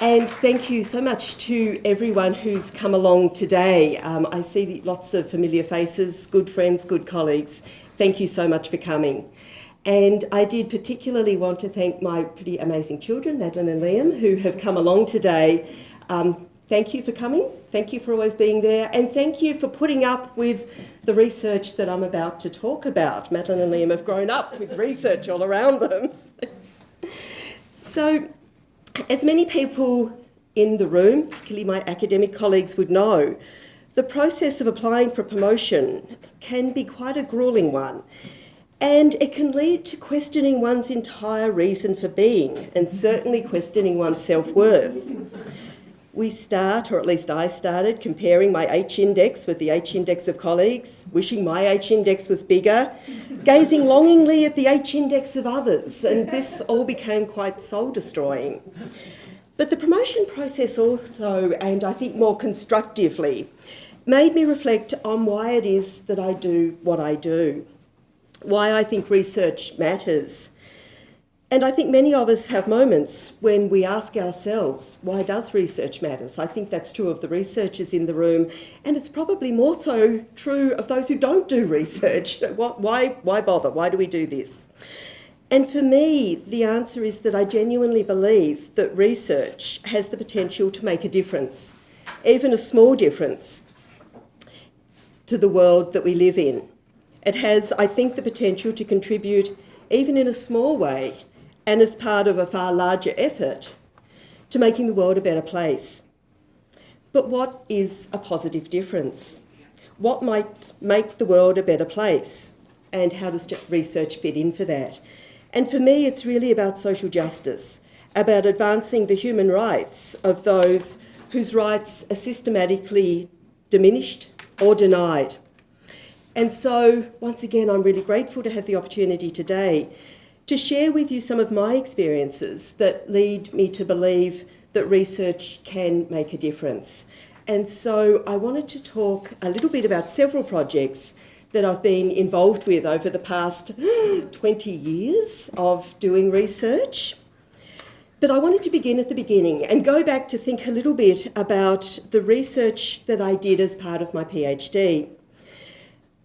And thank you so much to everyone who's come along today. Um, I see lots of familiar faces, good friends, good colleagues. Thank you so much for coming. And I did particularly want to thank my pretty amazing children, Madeline and Liam, who have come along today. Um, thank you for coming. Thank you for always being there. And thank you for putting up with the research that I'm about to talk about. Madeline and Liam have grown up with research all around them. so as many people in the room, particularly my academic colleagues would know, the process of applying for promotion can be quite a grueling one and it can lead to questioning one's entire reason for being and certainly questioning one's self-worth. We start, or at least I started, comparing my H-index with the H-index of colleagues, wishing my H-index was bigger, gazing longingly at the H-index of others, and this all became quite soul-destroying. But the promotion process also, and I think more constructively, made me reflect on why it is that I do what I do, why I think research matters, and I think many of us have moments when we ask ourselves, why does research matter? I think that's true of the researchers in the room, and it's probably more so true of those who don't do research. why, why bother? Why do we do this? And for me, the answer is that I genuinely believe that research has the potential to make a difference, even a small difference, to the world that we live in. It has, I think, the potential to contribute, even in a small way, and as part of a far larger effort to making the world a better place. But what is a positive difference? What might make the world a better place? And how does research fit in for that? And for me, it's really about social justice, about advancing the human rights of those whose rights are systematically diminished or denied. And so, once again, I'm really grateful to have the opportunity today to share with you some of my experiences that lead me to believe that research can make a difference. And so I wanted to talk a little bit about several projects that I've been involved with over the past 20 years of doing research. But I wanted to begin at the beginning and go back to think a little bit about the research that I did as part of my PhD.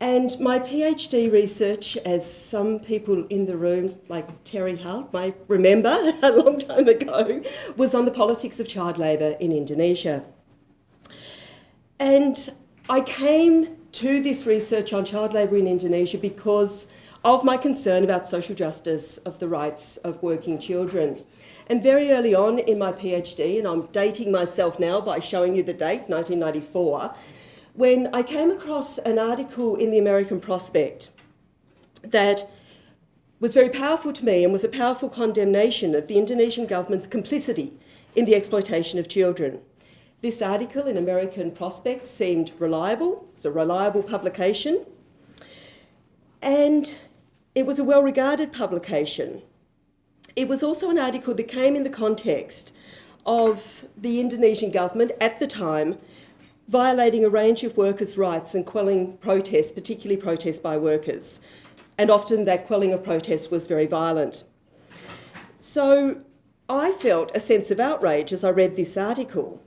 And my PhD research, as some people in the room, like Terry Hull, might remember a long time ago, was on the politics of child labour in Indonesia. And I came to this research on child labour in Indonesia because of my concern about social justice of the rights of working children. And very early on in my PhD, and I'm dating myself now by showing you the date, 1994, when I came across an article in the American Prospect that was very powerful to me and was a powerful condemnation of the Indonesian government's complicity in the exploitation of children. This article in American Prospect seemed reliable, it was a reliable publication, and it was a well-regarded publication. It was also an article that came in the context of the Indonesian government at the time violating a range of workers' rights and quelling protests, particularly protests by workers. And often that quelling of protests was very violent. So I felt a sense of outrage as I read this article.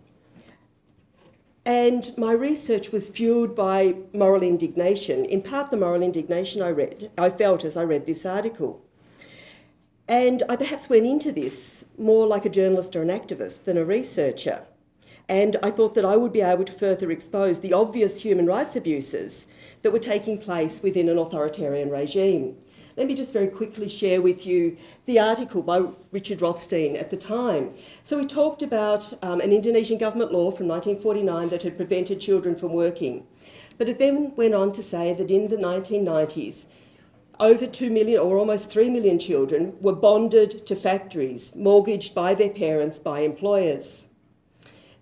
And my research was fueled by moral indignation, in part the moral indignation I read, I felt as I read this article. And I perhaps went into this more like a journalist or an activist than a researcher and I thought that I would be able to further expose the obvious human rights abuses that were taking place within an authoritarian regime. Let me just very quickly share with you the article by Richard Rothstein at the time. So he talked about um, an Indonesian government law from 1949 that had prevented children from working. But it then went on to say that in the 1990s, over 2 million or almost 3 million children were bonded to factories, mortgaged by their parents by employers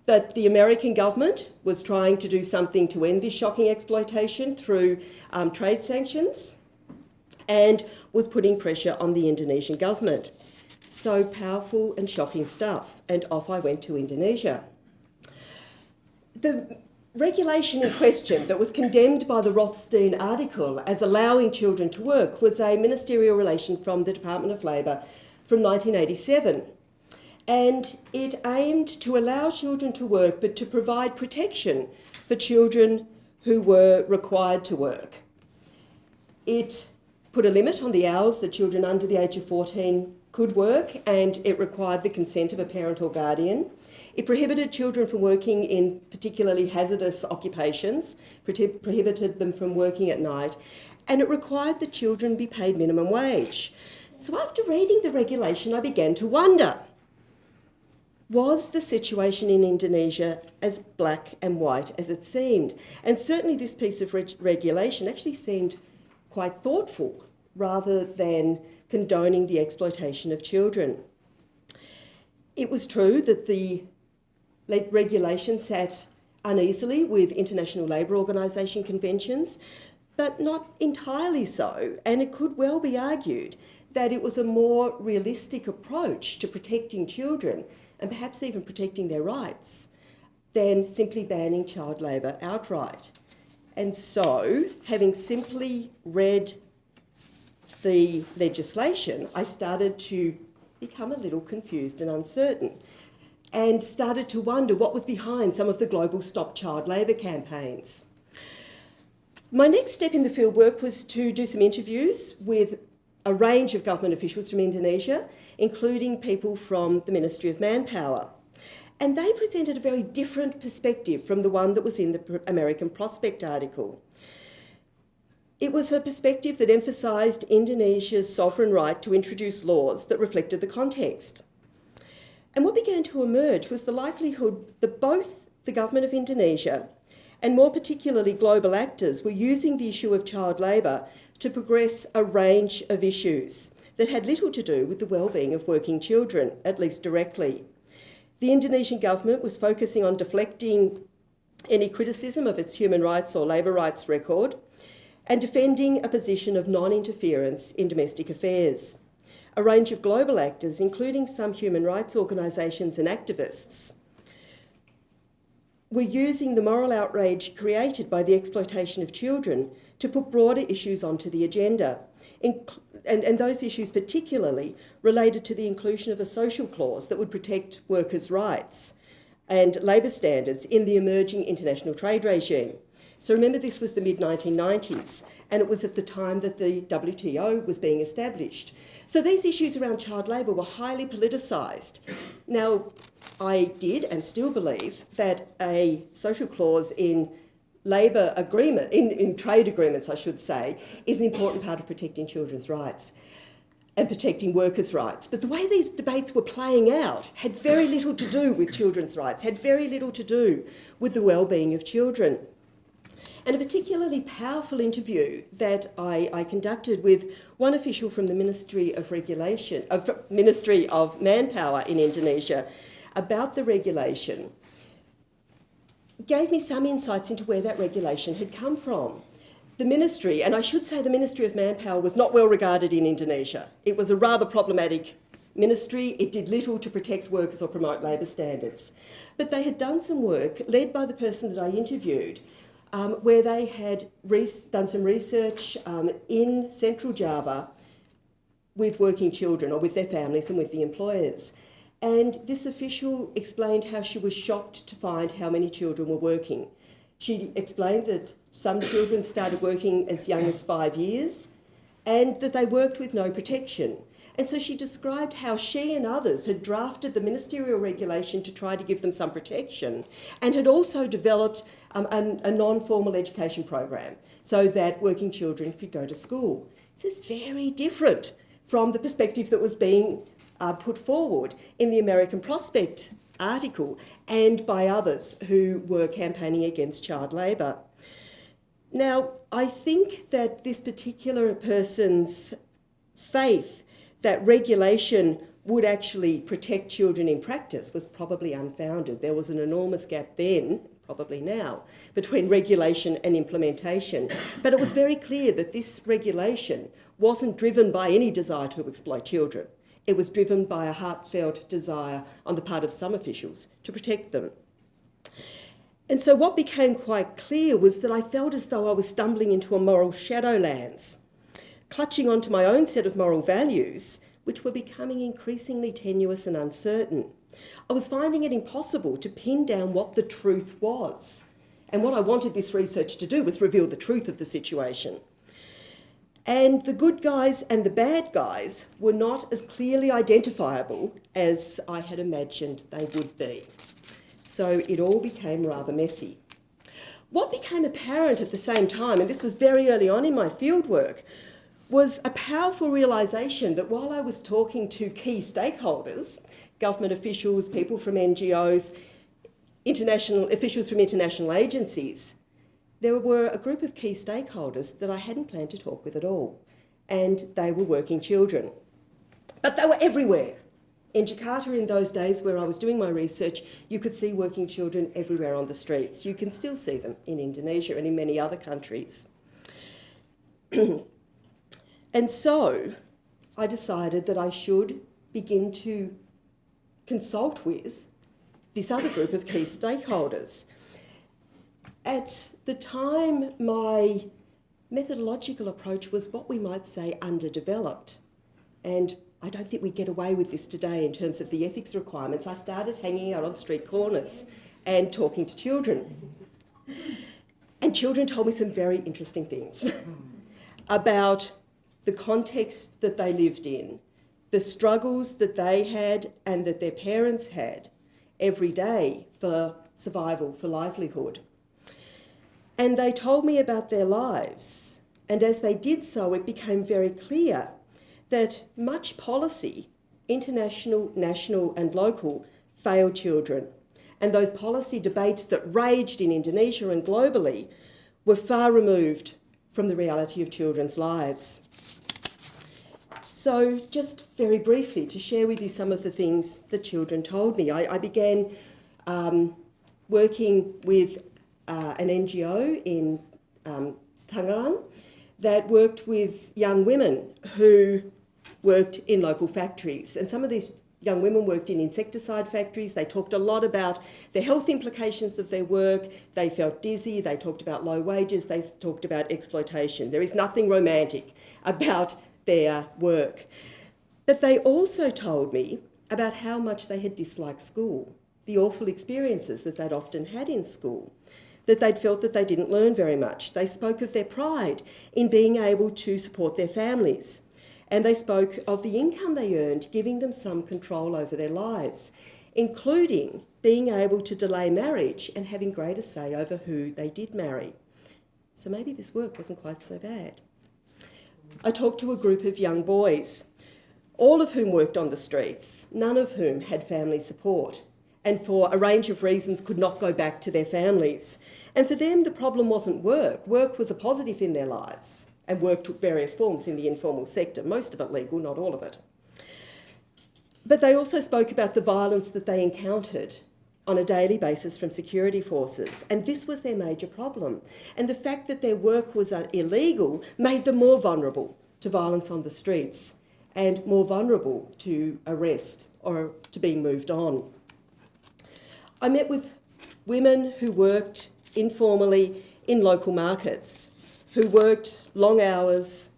that the American government was trying to do something to end this shocking exploitation through um, trade sanctions and was putting pressure on the Indonesian government. So powerful and shocking stuff. And off I went to Indonesia. The regulation in question that was condemned by the Rothstein article as allowing children to work was a ministerial relation from the Department of Labour from 1987. And it aimed to allow children to work but to provide protection for children who were required to work. It put a limit on the hours that children under the age of 14 could work and it required the consent of a parent or guardian. It prohibited children from working in particularly hazardous occupations, prohibited them from working at night, and it required that children be paid minimum wage. So after reading the regulation, I began to wonder, was the situation in Indonesia as black and white as it seemed? And certainly this piece of reg regulation actually seemed quite thoughtful rather than condoning the exploitation of children. It was true that the regulation sat uneasily with International Labour Organisation conventions, but not entirely so, and it could well be argued that it was a more realistic approach to protecting children and perhaps even protecting their rights than simply banning child labour outright. And so, having simply read the legislation, I started to become a little confused and uncertain and started to wonder what was behind some of the global Stop Child Labour campaigns. My next step in the fieldwork was to do some interviews with a range of government officials from Indonesia, including people from the Ministry of Manpower. And they presented a very different perspective from the one that was in the American Prospect article. It was a perspective that emphasised Indonesia's sovereign right to introduce laws that reflected the context. And what began to emerge was the likelihood that both the government of Indonesia and more particularly global actors were using the issue of child labour to progress a range of issues that had little to do with the well-being of working children, at least directly. The Indonesian government was focusing on deflecting any criticism of its human rights or labour rights record and defending a position of non-interference in domestic affairs a range of global actors, including some human rights organisations and activists, were using the moral outrage created by the exploitation of children to put broader issues onto the agenda. and, and those issues particularly related to the inclusion of a social clause that would protect workers' rights and labour standards in the emerging international trade regime. So remember this was the mid-1990s and it was at the time that the WTO was being established. So these issues around child labour were highly politicised. Now, I did and still believe that a social clause in labour agreement, in, in trade agreements I should say, is an important part of protecting children's rights and protecting workers' rights. But the way these debates were playing out had very little to do with children's rights, had very little to do with the well-being of children. And a particularly powerful interview that I, I conducted with one official from the Ministry of Regulation, of Ministry of Manpower in Indonesia about the regulation gave me some insights into where that regulation had come from. The ministry, and I should say the Ministry of Manpower was not well regarded in Indonesia. It was a rather problematic ministry. It did little to protect workers or promote labour standards. But they had done some work, led by the person that I interviewed, um, where they had done some research um, in central Java with working children or with their families and with the employers. And this official explained how she was shocked to find how many children were working. She explained that some children started working as young as five years and that they worked with no protection. And so she described how she and others had drafted the ministerial regulation to try to give them some protection and had also developed um, a, a non-formal education program so that working children could go to school. This is very different from the perspective that was being uh, put forward in the American Prospect article and by others who were campaigning against child labour. Now, I think that this particular person's faith that regulation would actually protect children in practice was probably unfounded. There was an enormous gap then, probably now, between regulation and implementation. But it was very clear that this regulation wasn't driven by any desire to exploit children. It was driven by a heartfelt desire on the part of some officials to protect them. And so what became quite clear was that I felt as though I was stumbling into a moral shadowlands clutching onto my own set of moral values which were becoming increasingly tenuous and uncertain. I was finding it impossible to pin down what the truth was. And what I wanted this research to do was reveal the truth of the situation. And the good guys and the bad guys were not as clearly identifiable as I had imagined they would be. So it all became rather messy. What became apparent at the same time, and this was very early on in my fieldwork, was a powerful realisation that while I was talking to key stakeholders, government officials, people from NGOs, international officials from international agencies, there were a group of key stakeholders that I hadn't planned to talk with at all, and they were working children. But they were everywhere. In Jakarta, in those days where I was doing my research, you could see working children everywhere on the streets. You can still see them in Indonesia and in many other countries. and so I decided that I should begin to consult with this other group of key stakeholders. At the time, my methodological approach was what we might say underdeveloped. And I don't think we get away with this today in terms of the ethics requirements. I started hanging out on street corners and talking to children. And children told me some very interesting things about the context that they lived in, the struggles that they had and that their parents had every day for survival, for livelihood. And they told me about their lives. And as they did so, it became very clear that much policy, international, national, and local, failed children. And those policy debates that raged in Indonesia and globally were far removed from the reality of children's lives. So, just very briefly, to share with you some of the things the children told me, I, I began um, working with uh, an NGO in um, that worked with young women who worked in local factories. And some of these young women worked in insecticide factories. They talked a lot about the health implications of their work. They felt dizzy. They talked about low wages. They talked about exploitation. There is nothing romantic about their work. But they also told me about how much they had disliked school, the awful experiences that they'd often had in school that they'd felt that they didn't learn very much. They spoke of their pride in being able to support their families. And they spoke of the income they earned, giving them some control over their lives, including being able to delay marriage and having greater say over who they did marry. So maybe this work wasn't quite so bad. I talked to a group of young boys, all of whom worked on the streets, none of whom had family support and for a range of reasons could not go back to their families. And for them, the problem wasn't work. Work was a positive in their lives, and work took various forms in the informal sector, most of it legal, not all of it. But they also spoke about the violence that they encountered on a daily basis from security forces, and this was their major problem. And the fact that their work was uh, illegal made them more vulnerable to violence on the streets and more vulnerable to arrest or to being moved on. I met with women who worked informally in local markets, who worked long hours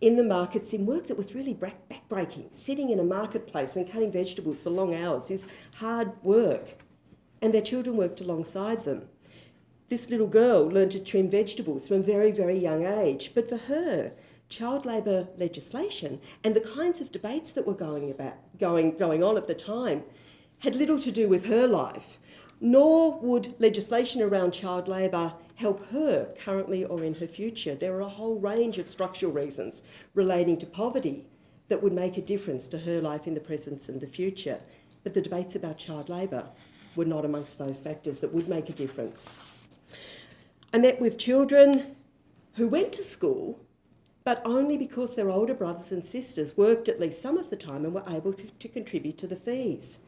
in the markets in work that was really backbreaking. Sitting in a marketplace and cutting vegetables for long hours is hard work, and their children worked alongside them. This little girl learned to trim vegetables from a very, very young age, but for her, child labour legislation and the kinds of debates that were going, about, going, going on at the time had little to do with her life nor would legislation around child labour help her currently or in her future. There are a whole range of structural reasons relating to poverty that would make a difference to her life in the present and the future. But the debates about child labour were not amongst those factors that would make a difference. I met with children who went to school, but only because their older brothers and sisters worked at least some of the time and were able to, to contribute to the fees.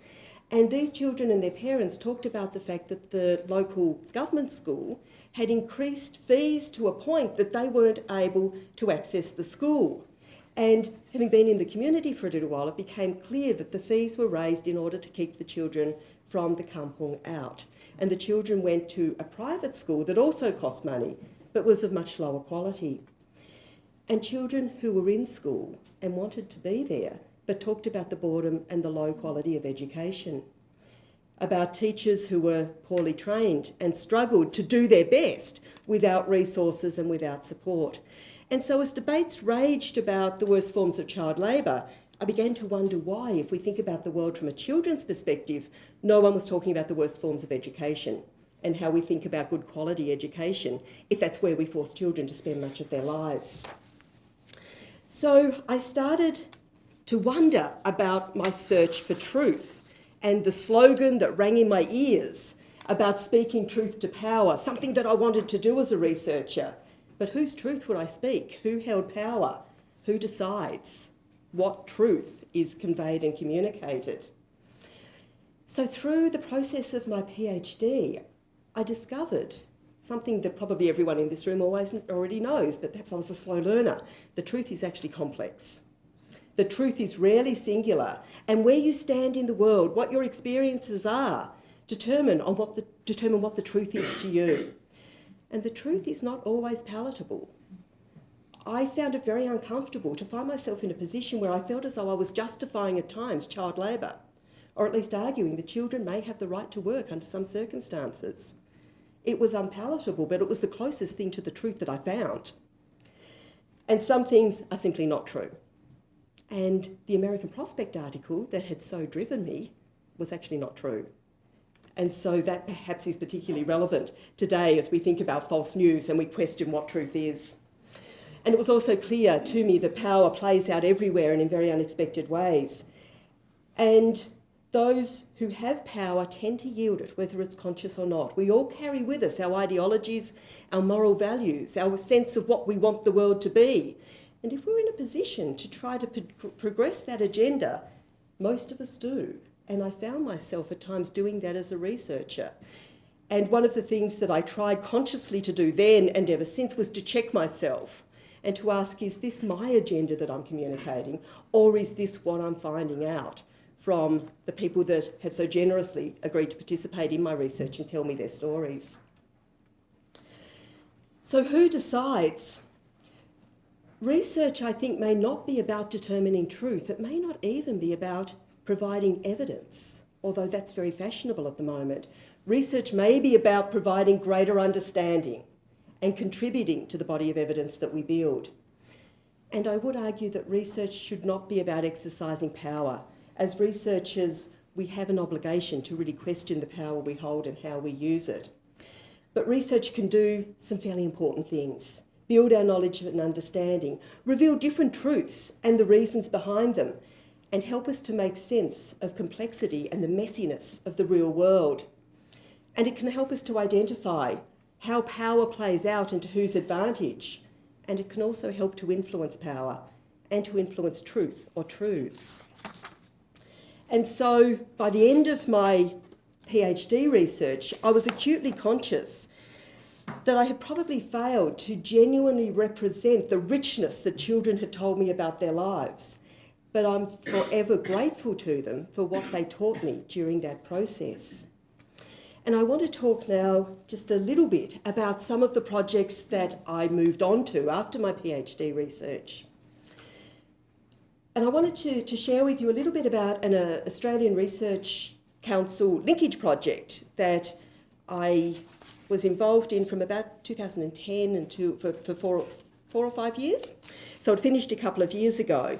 And these children and their parents talked about the fact that the local government school had increased fees to a point that they weren't able to access the school. And having been in the community for a little while, it became clear that the fees were raised in order to keep the children from the kampong out. And the children went to a private school that also cost money, but was of much lower quality. And children who were in school and wanted to be there but talked about the boredom and the low quality of education. About teachers who were poorly trained and struggled to do their best without resources and without support. And so, as debates raged about the worst forms of child labour, I began to wonder why, if we think about the world from a children's perspective, no one was talking about the worst forms of education and how we think about good quality education if that's where we force children to spend much of their lives. So I started to wonder about my search for truth and the slogan that rang in my ears about speaking truth to power, something that I wanted to do as a researcher. But whose truth would I speak? Who held power? Who decides what truth is conveyed and communicated? So, through the process of my PhD, I discovered something that probably everyone in this room always already knows, but perhaps I was a slow learner. The truth is actually complex. The truth is rarely singular, and where you stand in the world, what your experiences are, determine on what the determine what the truth is to you. And the truth is not always palatable. I found it very uncomfortable to find myself in a position where I felt as though I was justifying at times child labour, or at least arguing that children may have the right to work under some circumstances. It was unpalatable, but it was the closest thing to the truth that I found. And some things are simply not true. And the American Prospect article that had so driven me was actually not true. And so that perhaps is particularly relevant today as we think about false news and we question what truth is. And it was also clear to me that power plays out everywhere and in very unexpected ways. And those who have power tend to yield it, whether it's conscious or not. We all carry with us our ideologies, our moral values, our sense of what we want the world to be. And if we're in a position to try to pro progress that agenda, most of us do. And I found myself at times doing that as a researcher. And one of the things that I tried consciously to do then and ever since was to check myself and to ask, is this my agenda that I'm communicating, or is this what I'm finding out? from the people that have so generously agreed to participate in my research and tell me their stories. So who decides? Research, I think, may not be about determining truth. It may not even be about providing evidence, although that's very fashionable at the moment. Research may be about providing greater understanding and contributing to the body of evidence that we build. And I would argue that research should not be about exercising power as researchers, we have an obligation to really question the power we hold and how we use it. But research can do some fairly important things. Build our knowledge and understanding, reveal different truths and the reasons behind them, and help us to make sense of complexity and the messiness of the real world. And it can help us to identify how power plays out and to whose advantage. And it can also help to influence power and to influence truth or truths. And so by the end of my PhD research, I was acutely conscious that I had probably failed to genuinely represent the richness that children had told me about their lives. But I'm forever grateful to them for what they taught me during that process. And I want to talk now just a little bit about some of the projects that I moved on to after my PhD research. And I wanted to, to share with you a little bit about an uh, Australian Research Council linkage project that I was involved in from about 2010 and to, for, for four, four or five years. So it finished a couple of years ago.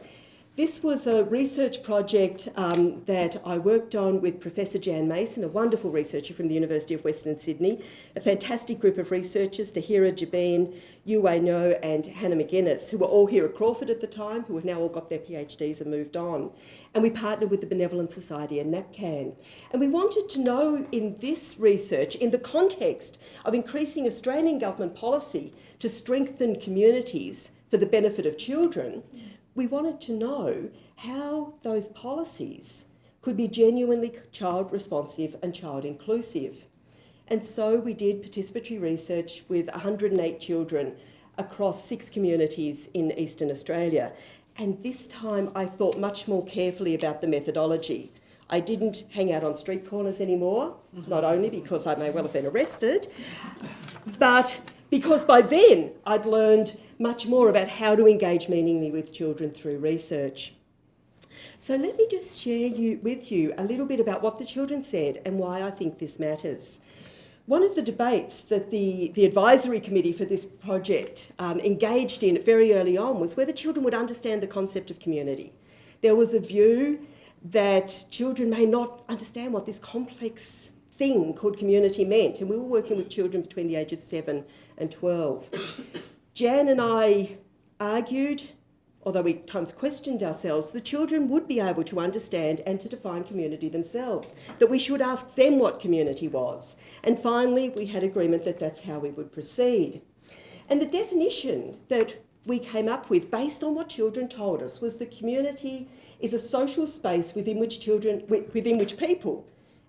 This was a research project um, that I worked on with Professor Jan Mason, a wonderful researcher from the University of Western Sydney, a fantastic group of researchers, Tahira Jabin, Yue No and Hannah McGuinness, who were all here at Crawford at the time, who have now all got their PhDs and moved on. And we partnered with the Benevolent Society and NAPCAN. And we wanted to know in this research, in the context of increasing Australian government policy to strengthen communities for the benefit of children, we wanted to know how those policies could be genuinely child responsive and child inclusive. And so we did participatory research with 108 children across six communities in Eastern Australia. And this time I thought much more carefully about the methodology. I didn't hang out on street corners anymore, not only because I may well have been arrested, but because by then I'd learned much more about how to engage meaningfully with children through research. So let me just share you, with you a little bit about what the children said and why I think this matters. One of the debates that the, the advisory committee for this project um, engaged in very early on was whether children would understand the concept of community. There was a view that children may not understand what this complex thing called community meant, and we were working with children between the age of 7 and 12. Jan and I argued, although we times questioned ourselves, the children would be able to understand and to define community themselves, that we should ask them what community was. And finally, we had agreement that that's how we would proceed. And the definition that we came up with, based on what children told us, was the community is a social space within which children, within which people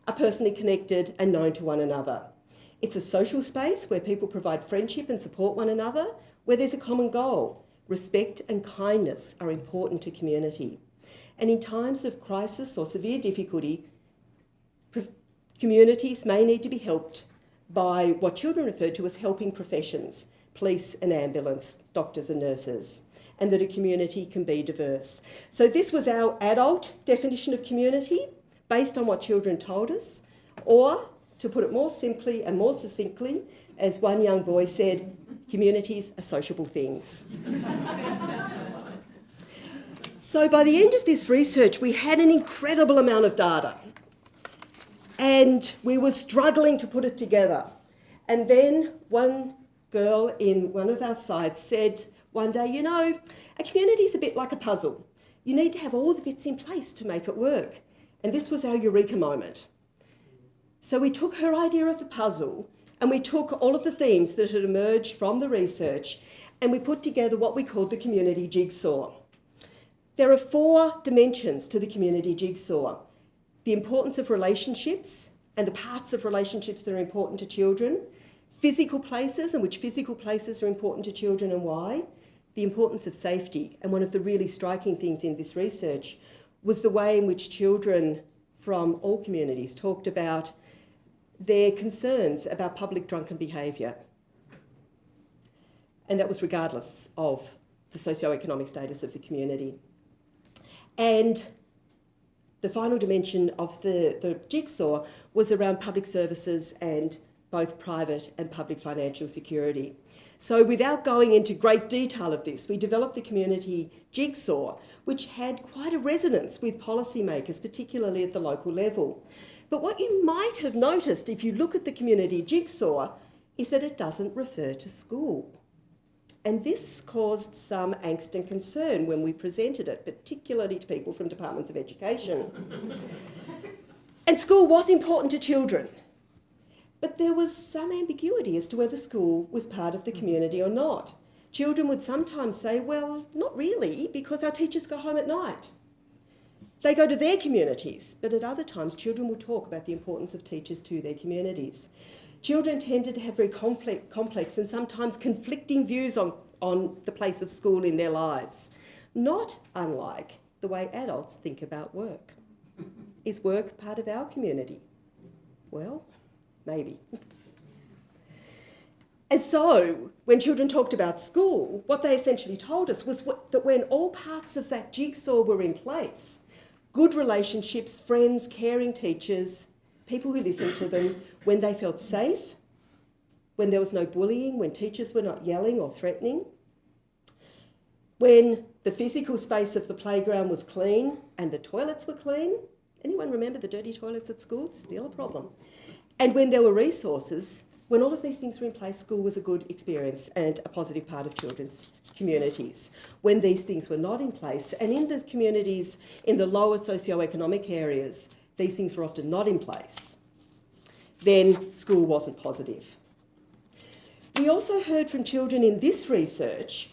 are personally connected and known to one another. It's a social space where people provide friendship and support one another, where there's a common goal. Respect and kindness are important to community. And in times of crisis or severe difficulty, communities may need to be helped by what children refer to as helping professions, police and ambulance, doctors and nurses, and that a community can be diverse. So this was our adult definition of community based on what children told us, or to put it more simply and more succinctly, as one young boy said, communities are sociable things. so by the end of this research, we had an incredible amount of data and we were struggling to put it together. And then one girl in one of our sites said one day, you know, a community is a bit like a puzzle. You need to have all the bits in place to make it work. And this was our eureka moment. So we took her idea of the puzzle and we took all of the themes that had emerged from the research and we put together what we called the community jigsaw. There are four dimensions to the community jigsaw. The importance of relationships and the parts of relationships that are important to children, physical places and which physical places are important to children and why, the importance of safety. And one of the really striking things in this research was the way in which children from all communities talked about their concerns about public drunken behaviour. And that was regardless of the socio-economic status of the community. And the final dimension of the, the jigsaw was around public services and both private and public financial security. So without going into great detail of this, we developed the community jigsaw, which had quite a resonance with policymakers, particularly at the local level. But what you might have noticed if you look at the community jigsaw is that it doesn't refer to school. And this caused some angst and concern when we presented it, particularly to people from departments of education. and school was important to children. But there was some ambiguity as to whether school was part of the community or not. Children would sometimes say, well, not really, because our teachers go home at night. They go to their communities, but at other times children will talk about the importance of teachers to their communities. Children tended to have very complex, complex and sometimes conflicting views on, on the place of school in their lives, not unlike the way adults think about work. Is work part of our community? Well, maybe. And so, when children talked about school, what they essentially told us was that when all parts of that jigsaw were in place, good relationships, friends, caring teachers, people who listened to them, when they felt safe, when there was no bullying, when teachers were not yelling or threatening, when the physical space of the playground was clean and the toilets were clean. Anyone remember the dirty toilets at school? Still a problem. And when there were resources, when all of these things were in place, school was a good experience and a positive part of children's communities. When these things were not in place, and in the communities in the lower socio-economic areas, these things were often not in place, then school wasn't positive. We also heard from children in this research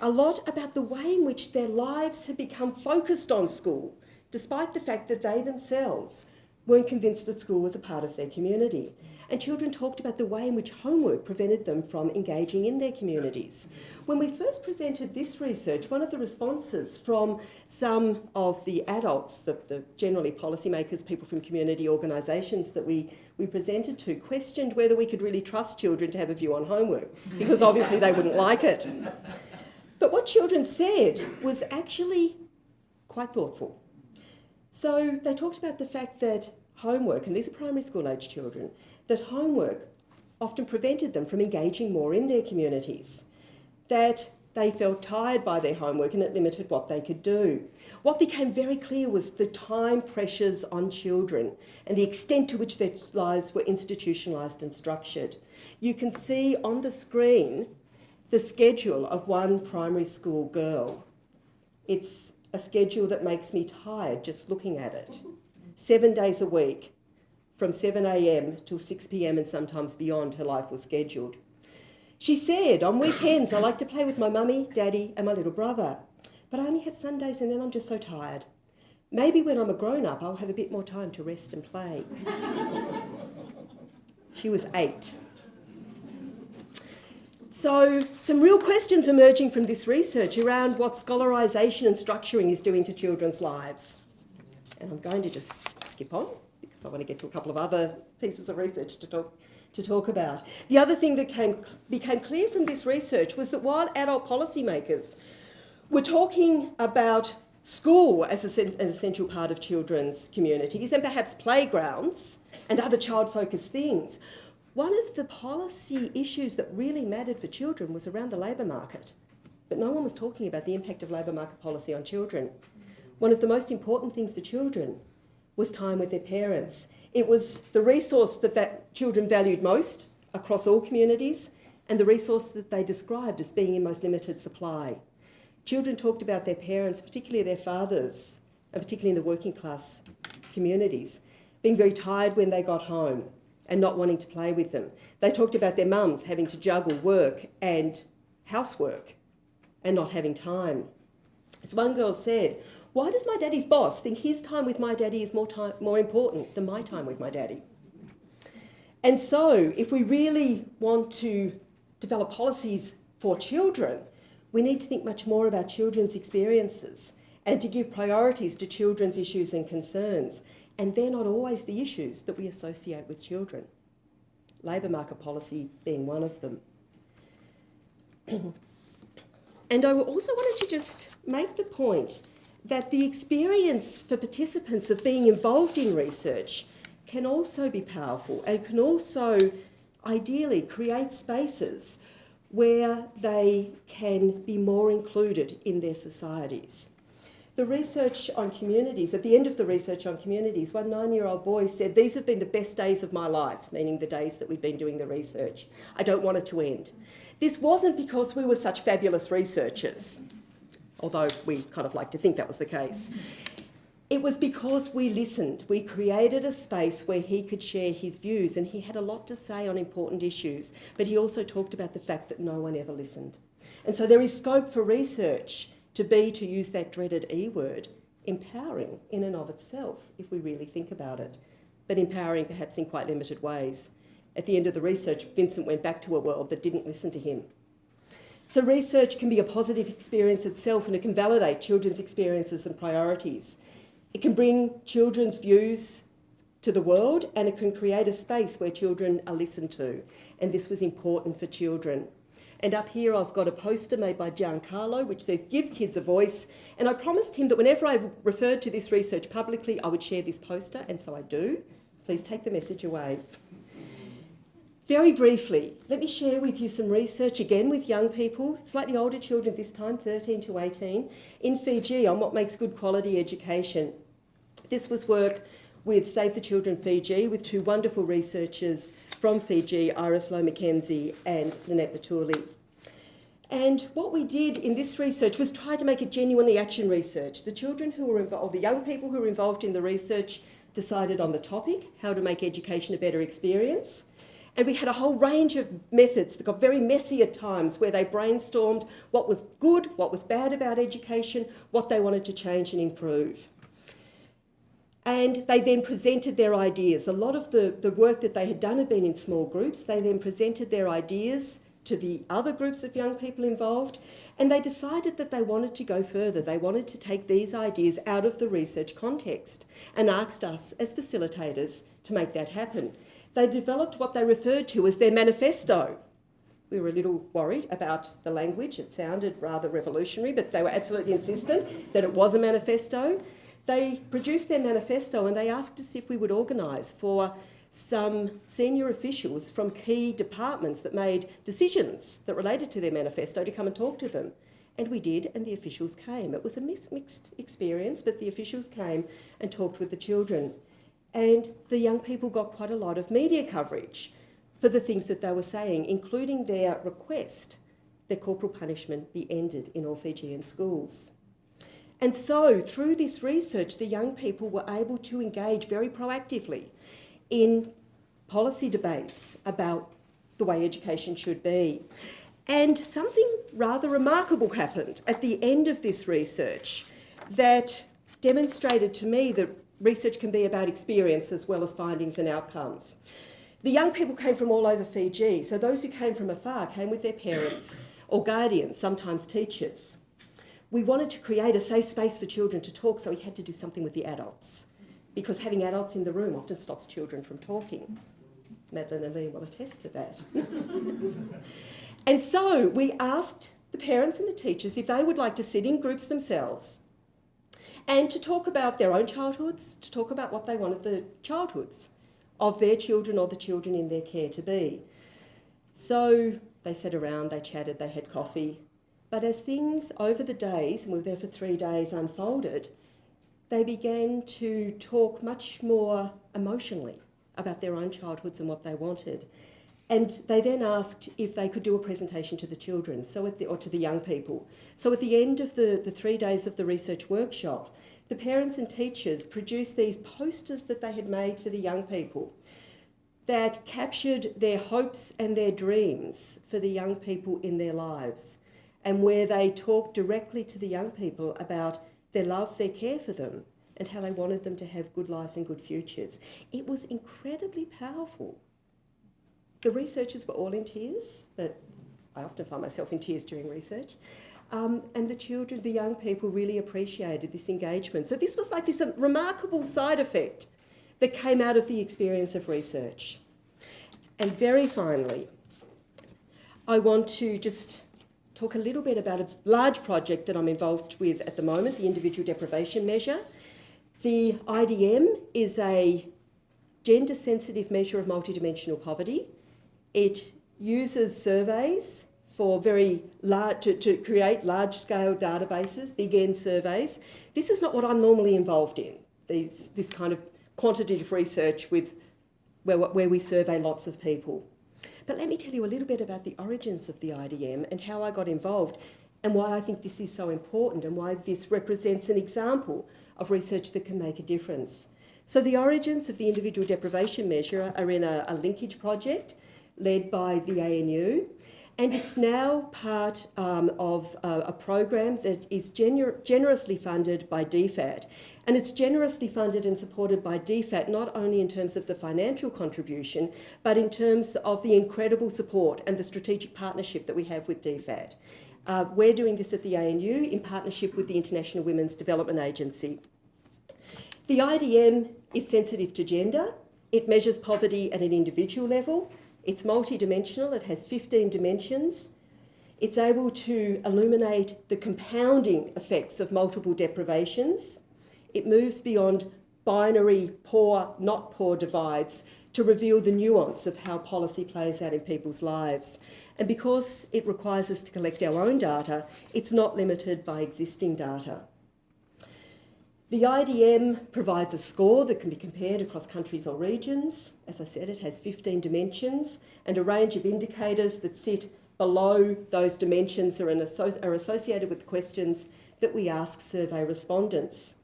a lot about the way in which their lives had become focused on school, despite the fact that they themselves weren't convinced that school was a part of their community. And children talked about the way in which homework prevented them from engaging in their communities. When we first presented this research, one of the responses from some of the adults, the, the generally policymakers, people from community organisations that we, we presented to, questioned whether we could really trust children to have a view on homework, because obviously they wouldn't like it. But what children said was actually quite thoughtful. So they talked about the fact that homework, and these are primary school age children, that homework often prevented them from engaging more in their communities, that they felt tired by their homework and it limited what they could do. What became very clear was the time pressures on children and the extent to which their lives were institutionalised and structured. You can see on the screen the schedule of one primary school girl. It's a schedule that makes me tired just looking at it. Seven days a week, from 7am till 6pm and sometimes beyond, her life was scheduled. She said, on weekends I like to play with my mummy, daddy and my little brother, but I only have Sundays and then I'm just so tired. Maybe when I'm a grown up I'll have a bit more time to rest and play. she was eight. So some real questions emerging from this research around what scholarisation and structuring is doing to children's lives. And I'm going to just skip on because I want to get to a couple of other pieces of research to talk to talk about. The other thing that came, became clear from this research was that while adult policymakers were talking about school as an essential part of children's communities and perhaps playgrounds and other child-focused things, one of the policy issues that really mattered for children was around the labour market. But no one was talking about the impact of labour market policy on children. One of the most important things for children was time with their parents it was the resource that, that children valued most across all communities and the resource that they described as being in most limited supply. Children talked about their parents, particularly their fathers, and particularly in the working class communities, being very tired when they got home and not wanting to play with them. They talked about their mums having to juggle work and housework and not having time. As one girl said, why does my daddy's boss think his time with my daddy is more, time, more important than my time with my daddy? And so, if we really want to develop policies for children, we need to think much more about children's experiences and to give priorities to children's issues and concerns. And they're not always the issues that we associate with children. Labour market policy being one of them. and I also wanted to just make the point that the experience for participants of being involved in research can also be powerful and can also ideally create spaces where they can be more included in their societies. The research on communities, at the end of the research on communities, one nine-year-old boy said, these have been the best days of my life, meaning the days that we've been doing the research. I don't want it to end. This wasn't because we were such fabulous researchers although we kind of like to think that was the case. It was because we listened. We created a space where he could share his views and he had a lot to say on important issues, but he also talked about the fact that no one ever listened. And so there is scope for research to be, to use that dreaded E word, empowering in and of itself, if we really think about it, but empowering perhaps in quite limited ways. At the end of the research, Vincent went back to a world that didn't listen to him so research can be a positive experience itself and it can validate children's experiences and priorities. It can bring children's views to the world and it can create a space where children are listened to. And this was important for children. And up here I've got a poster made by Giancarlo which says, give kids a voice. And I promised him that whenever I referred to this research publicly, I would share this poster, and so I do. Please take the message away. Very briefly, let me share with you some research again with young people, slightly older children this time, 13 to 18, in Fiji on what makes good quality education. This was work with Save the Children Fiji with two wonderful researchers from Fiji, Iris Lowe McKenzie and Lynette Batuli. And what we did in this research was try to make it genuinely action research. The children who were involved, the young people who were involved in the research decided on the topic, how to make education a better experience. And we had a whole range of methods that got very messy at times where they brainstormed what was good, what was bad about education, what they wanted to change and improve. And they then presented their ideas. A lot of the, the work that they had done had been in small groups. They then presented their ideas to the other groups of young people involved, and they decided that they wanted to go further. They wanted to take these ideas out of the research context and asked us as facilitators to make that happen they developed what they referred to as their manifesto, We were a little worried about the language. It sounded rather revolutionary, but they were absolutely insistent that it was a manifesto. They produced their manifesto and they asked us if we would organise for some senior officials from key departments that made decisions that related to their manifesto to come and talk to them. And we did, and the officials came. It was a mixed experience, but the officials came and talked with the children. And the young people got quite a lot of media coverage for the things that they were saying, including their request that corporal punishment be ended in all Fijian schools. And so, through this research, the young people were able to engage very proactively in policy debates about the way education should be. And something rather remarkable happened at the end of this research that demonstrated to me that research can be about experience as well as findings and outcomes. The young people came from all over Fiji, so those who came from afar came with their parents or guardians, sometimes teachers. We wanted to create a safe space for children to talk, so we had to do something with the adults, because having adults in the room often stops children from talking. Madeline and Lee will attest to that. and so we asked the parents and the teachers if they would like to sit in groups themselves and to talk about their own childhoods, to talk about what they wanted the childhoods of their children or the children in their care to be. So they sat around, they chatted, they had coffee. But as things over the days, and we were there for three days, unfolded, they began to talk much more emotionally about their own childhoods and what they wanted. And they then asked if they could do a presentation to the children, so the, or to the young people. So at the end of the, the three days of the research workshop, the parents and teachers produced these posters that they had made for the young people that captured their hopes and their dreams for the young people in their lives, and where they talked directly to the young people about their love, their care for them, and how they wanted them to have good lives and good futures. It was incredibly powerful. The researchers were all in tears, but I often find myself in tears during research. Um, and the children, the young people really appreciated this engagement. So this was like this remarkable side effect that came out of the experience of research. And very finally, I want to just talk a little bit about a large project that I'm involved with at the moment, the Individual Deprivation Measure. The IDM is a gender sensitive measure of multidimensional poverty. It uses surveys for very large, to, to create large scale databases, big N surveys. This is not what I'm normally involved in, these, this kind of quantitative research with, where, where we survey lots of people. But let me tell you a little bit about the origins of the IDM and how I got involved and why I think this is so important and why this represents an example of research that can make a difference. So the origins of the individual deprivation measure are in a, a linkage project led by the ANU. And it's now part um, of a, program that is gener generously funded by DFAT. And it's generously funded and supported by DFAT, not only in terms of the financial contribution, but in terms of the incredible support and the strategic partnership that we have with DFAT. Uh, we're doing this at the ANU in partnership with the International Women's Development Agency. The IDM is sensitive to gender. It measures poverty at an individual level. It's multidimensional, it has 15 dimensions. It's able to illuminate the compounding effects of multiple deprivations. It moves beyond binary poor, not poor divides to reveal the nuance of how policy plays out in people's lives. And because it requires us to collect our own data, it's not limited by existing data. The IDM provides a score that can be compared across countries or regions. As I said, it has 15 dimensions and a range of indicators that sit below those dimensions are, are associated with questions that we ask survey respondents.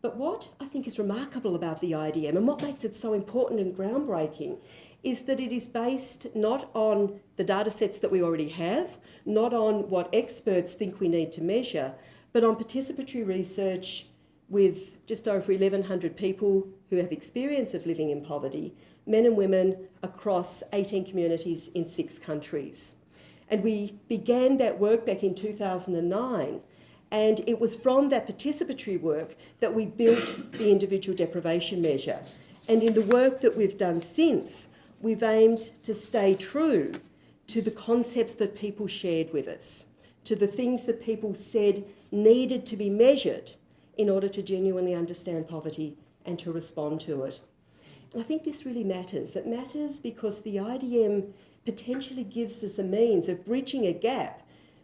But what I think is remarkable about the IDM and what makes it so important and groundbreaking is that it is based not on the data sets that we already have, not on what experts think we need to measure, but on participatory research with just over 1,100 people who have experience of living in poverty, men and women across 18 communities in six countries. And we began that work back in 2009 and it was from that participatory work that we built the individual deprivation measure. And in the work that we've done since, we've aimed to stay true to the concepts that people shared with us, to the things that people said needed to be measured in order to genuinely understand poverty and to respond to it. And I think this really matters. It matters because the IDM potentially gives us a means of bridging a gap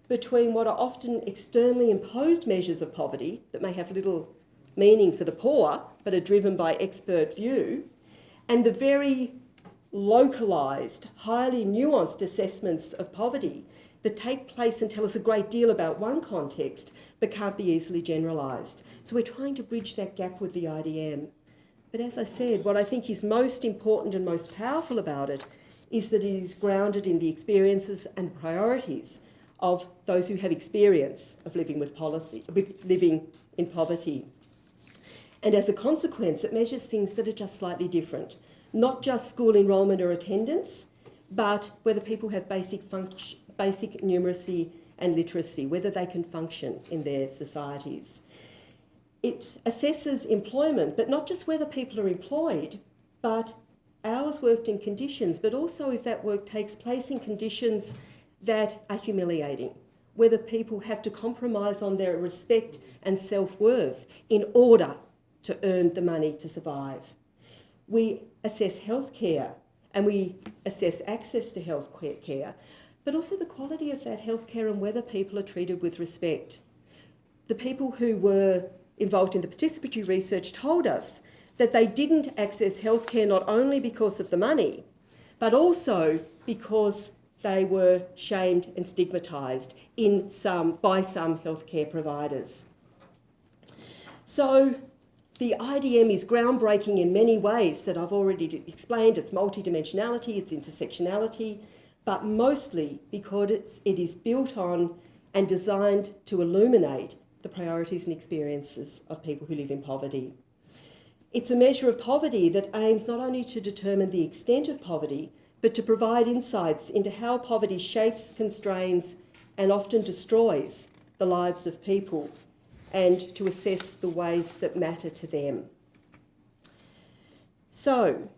between what are often externally imposed measures of poverty that may have little meaning for the poor but are driven by expert view and the very localised, highly nuanced assessments of poverty that take place and tell us a great deal about one context but can't be easily generalised. So we're trying to bridge that gap with the IDM. But as I said, what I think is most important and most powerful about it is that it is grounded in the experiences and priorities of those who have experience of living with policy, with living in poverty. And as a consequence, it measures things that are just slightly different. Not just school enrolment or attendance, but whether people have basic, basic numeracy and literacy, whether they can function in their societies. It assesses employment, but not just whether people are employed, but hours worked in conditions, but also if that work takes place in conditions that are humiliating, whether people have to compromise on their respect and self-worth in order to earn the money to survive. We assess healthcare and we assess access to health care, but also the quality of that healthcare and whether people are treated with respect. The people who were involved in the participatory research told us that they didn't access healthcare not only because of the money, but also because they were shamed and stigmatised in some, by some healthcare providers. So the IDM is groundbreaking in many ways that I've already explained. Its multidimensionality, its intersectionality, but mostly because it's, it is built on and designed to illuminate the priorities and experiences of people who live in poverty. It's a measure of poverty that aims not only to determine the extent of poverty, but to provide insights into how poverty shapes, constrains, and often destroys the lives of people and to assess the ways that matter to them. So,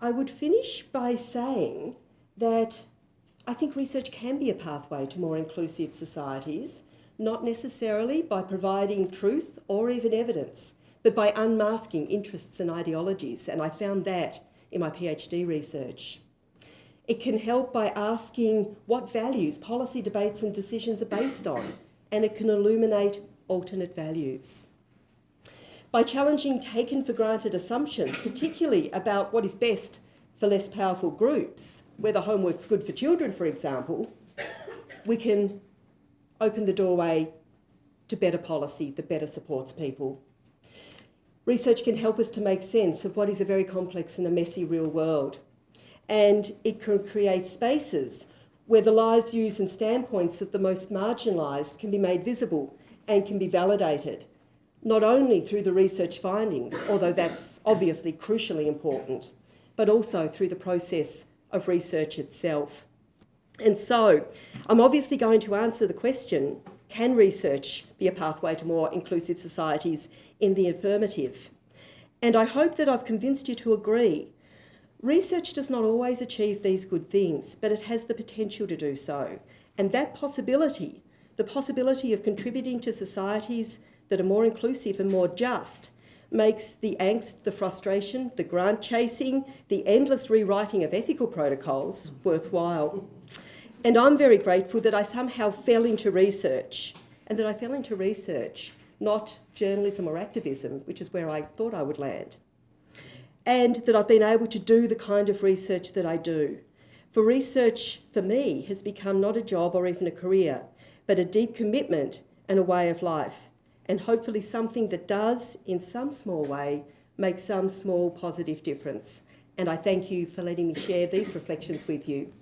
I would finish by saying that I think research can be a pathway to more inclusive societies, not necessarily by providing truth or even evidence, but by unmasking interests and ideologies, and I found that in my PhD research. It can help by asking what values policy debates and decisions are based on, and it can illuminate alternate values. By challenging taken for granted assumptions, particularly about what is best for less powerful groups, whether homework's good for children, for example, we can open the doorway to better policy that better supports people. Research can help us to make sense of what is a very complex and a messy real world. And it can create spaces where the lives, views and standpoints of the most marginalised can be made visible and can be validated, not only through the research findings, although that's obviously crucially important, but also through the process of research itself. And so I'm obviously going to answer the question, can research be a pathway to more inclusive societies in the affirmative? And I hope that I've convinced you to agree. Research does not always achieve these good things, but it has the potential to do so. And that possibility the possibility of contributing to societies that are more inclusive and more just makes the angst, the frustration, the grant chasing, the endless rewriting of ethical protocols worthwhile. And I'm very grateful that I somehow fell into research and that I fell into research, not journalism or activism, which is where I thought I would land. And that I've been able to do the kind of research that I do. For research, for me, has become not a job or even a career, but a deep commitment and a way of life, and hopefully something that does, in some small way, make some small positive difference. And I thank you for letting me share these reflections with you.